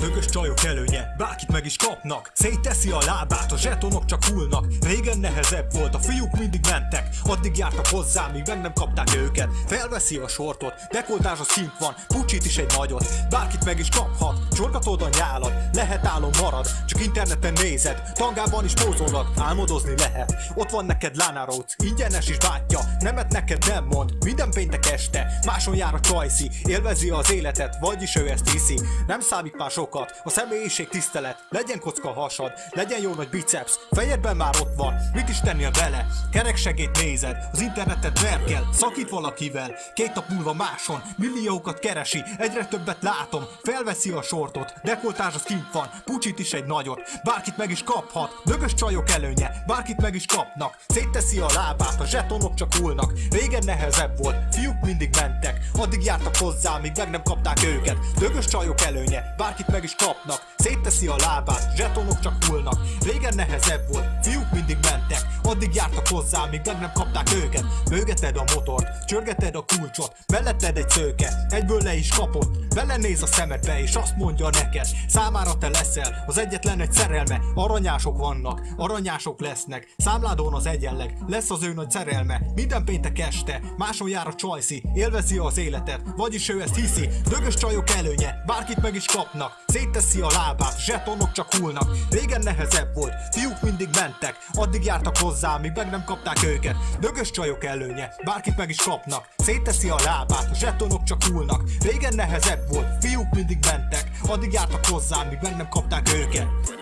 Dögös csajok előnye, bárkit meg is kapnak. Szétteszi a lábát, a zsetonok csak hullnak. Régen nehezebb volt, a fiúk mindig mentek. Addig jártak hozzá, míg meg nem kapták őket. Felveszi a sortot, dekoltás a szint van Pucsit is egy nagyot, bárkit meg is kaphat Csorgatod a nyálat, lehet álom marad Csak interneten nézed, tangában is pózolnak Álmodozni lehet, ott van neked Lana Rhodes Ingyenes is bátja, nemet neked nem mond Minden péntek este, máson jár a csajszi Élvezi az életet, vagyis ő ezt hiszi. Nem számít már sokat, a személyiség tisztelet. Legyen kocka hasad, legyen jó nagy biceps. Fejedben már ott van, mit is tennél bele? Kereksegét nézed, az internetet verkel Szakít valakivel, két nap múlva máson. Milliókat keresi, egyre többet látom. Felveszi a sortot, dekoltás az kint van. Pucsit is egy nagyot, bárkit meg is kaphat. Dögös csajok előnye, bárkit meg is kapnak. Szétteszi a lábát, a zsetonok csak hullnak. Régen nehezebb volt, fiúk mindig mentek. Addig jártak hozzá, míg meg nem kapták őket. Dögös csajok előnye, bárkit meg is kapnak. Szétteszi a lábát, zsetonok csak hullnak. Régen nehezebb volt, fiúk mindig mentek. Addig jártak hozzá, míg meg nem kapták őket. Mögeted a motort, csörgeted a kulcsot Melletted egy szőke, egyből le is kapod Bele néz a szemedbe és azt mondja neked Számára te leszel, az egyetlen egy szerelme. Aranyások vannak, aranyások lesznek. Számládon az egyenleg, lesz az ő nagy szerelme. Minden péntek este, máson jár a csajszi Élvezi az életet, vagyis ő ezt hiszi Dögös csajok előnye, bárkit meg is kapnak. Szétteszi a lábát, zsetonok csak hullnak. Régen nehezebb volt, fiúk mindig mentek Addig jártak hozzá, míg meg nem kapták őket. Dögös csajok előnye, bárkit meg is kapnak. Szétteszi a lábát, zsetonok csak hullnak. Régen nehezebb volt, fiúk mindig mentek Addig jártak hozzá, míg meg nem kapták őket